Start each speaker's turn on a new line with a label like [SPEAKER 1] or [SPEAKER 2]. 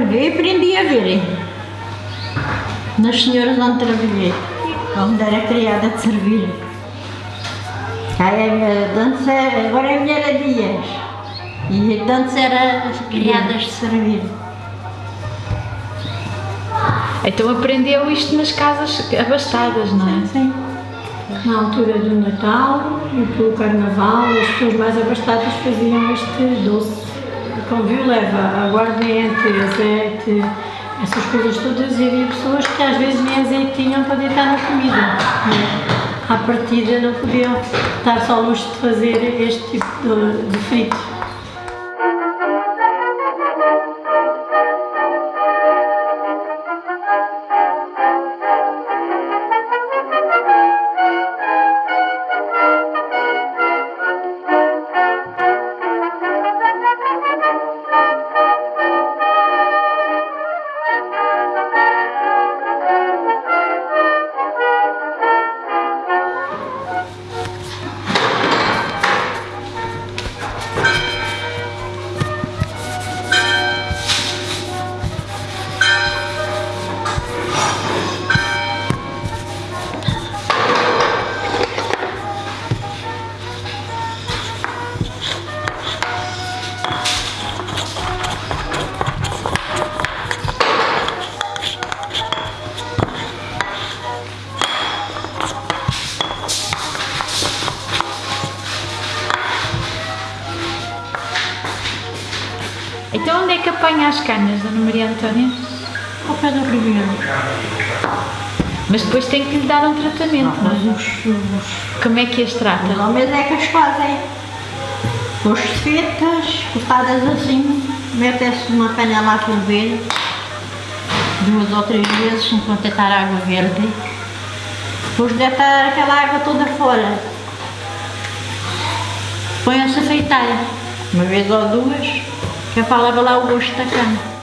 [SPEAKER 1] Eu aprendi a ver. Nas senhoras onde trabalhei. Onde era criada de servir. Aí a agora é a mulher a dias. E a dança era criadas de servir.
[SPEAKER 2] Então aprendeu isto nas casas abastadas, não é?
[SPEAKER 1] Sim.
[SPEAKER 3] Na altura do Natal e pelo Carnaval, as pessoas mais abastadas faziam este doce. Com violeva, aguardente, azeite, essas coisas todas, e havia pessoas que às vezes nem azeite tinham para deitar na comida. né? À partida não podiam dar só ao luxo de fazer este tipo de, de frito.
[SPEAKER 2] Onde é que apanha as canas, Dona Maria Antónia?
[SPEAKER 1] Ao pé do Ribeiro.
[SPEAKER 2] Mas depois tem que lhe dar um tratamento, não é?
[SPEAKER 1] Os, os,
[SPEAKER 2] Como é que as
[SPEAKER 1] os
[SPEAKER 2] trata?
[SPEAKER 1] homens é que as fazem. Os fetas, cortadas assim, metem-se numa panela a ferver, duas ou três vezes, enquanto deitar água verde. Depois deitar aquela água toda fora. Põe-se a feitar, uma vez ou duas, para levar lá o gosto da cana.